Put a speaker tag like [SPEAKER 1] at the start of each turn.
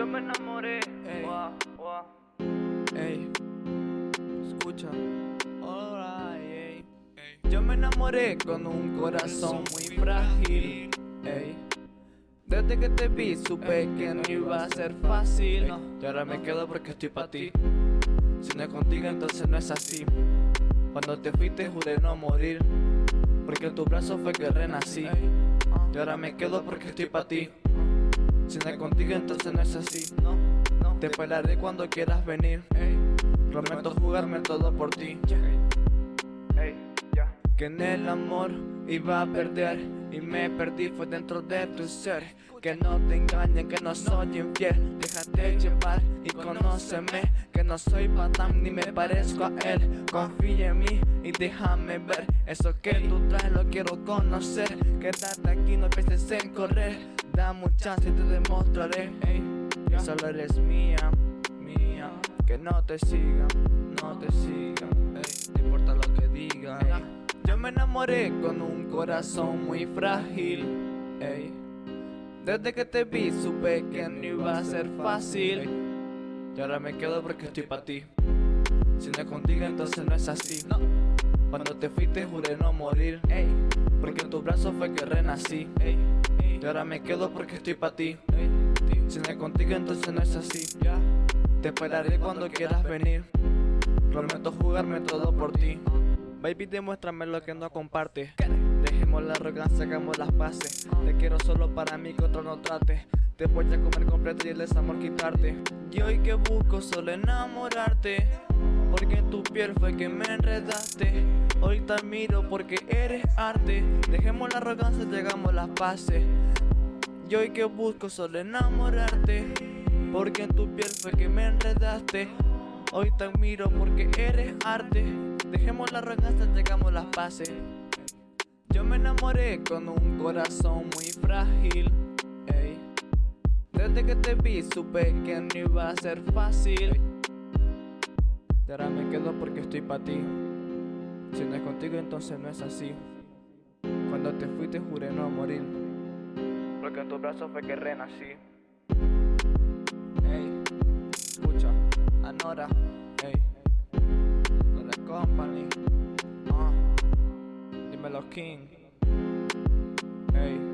[SPEAKER 1] Yo me enamoré.
[SPEAKER 2] Ey. Escucha. Alright, ey.
[SPEAKER 1] Yo me enamoré con un corazón muy frágil.
[SPEAKER 2] Ey,
[SPEAKER 1] Desde que te vi supe que no iba a ser fácil.
[SPEAKER 2] no.
[SPEAKER 1] Y ahora me quedo porque estoy pa' ti. Si no es contigo entonces no es así. Cuando te fuiste juré no morir. Porque en tu brazo fue que renací.
[SPEAKER 2] Ey,
[SPEAKER 1] Y ahora me quedo porque estoy pa' ti. Si no es contigo entonces no es así.
[SPEAKER 2] no, no.
[SPEAKER 1] Te esperaré cuando quieras venir.
[SPEAKER 2] Ey,
[SPEAKER 1] Prometo jugarme todo por ti. Que en el amor iba a perder y me perdí fue dentro de tu ser. Que no te engañen, que no soy infiel. Déjate llevar y conóceme. Que no soy patán ni me parezco a él. Confía en mí y déjame ver. Eso que tú traes lo quiero conocer. Quédate aquí, no pienses en correr. Dame un chance y te demostraré.
[SPEAKER 2] Ey,
[SPEAKER 1] Que
[SPEAKER 2] ya.
[SPEAKER 1] solo eres mía, mía. Que no te sigan, no te sigan. Ey, no importa lo que digan. Yo me enamoré con un corazón muy frágil. Desde que te vi supe que no iba a ser fácil. Y ahora me quedo porque estoy pa' ti. Si no es contigo entonces no es así.
[SPEAKER 2] No.
[SPEAKER 1] Cuando te fuiste juré no morir. Porque en tu brazo fue que renací. Y ahora me quedo porque estoy pa' ti. Si no es contigo entonces no es así. Te esperaré cuando quieras venir. Prometo jugarme todo por ti. Baby, demuéstrame lo que no compartes. Dejemos la arrogancia, hagamos las paces. Te quiero solo para mí, que otro no trate. Te voy a comer completo y el desamor quitarte. Y hoy que busco solo enamorarte. Porque en tu piel fue que me enredaste. Hoy te admiro porque eres arte. Dejemos la arrogancia, llegamos las paces. Y hoy que busco solo enamorarte Porque en tu piel fue que me enredaste Hoy te admiro porque eres arte Dejemos la arrogancia, llegamos las paces Yo me enamoré con un corazón muy frágil ey. Desde que te vi supe que no iba a ser fácil Y ahora me quedo porque estoy pa' ti Si no es contigo entonces no es así Cuando te fuiste juré no morir porque en tu brazo fue que renací. Ey, escucha, Anora, ey, no la company, ah, dímelo King, ey.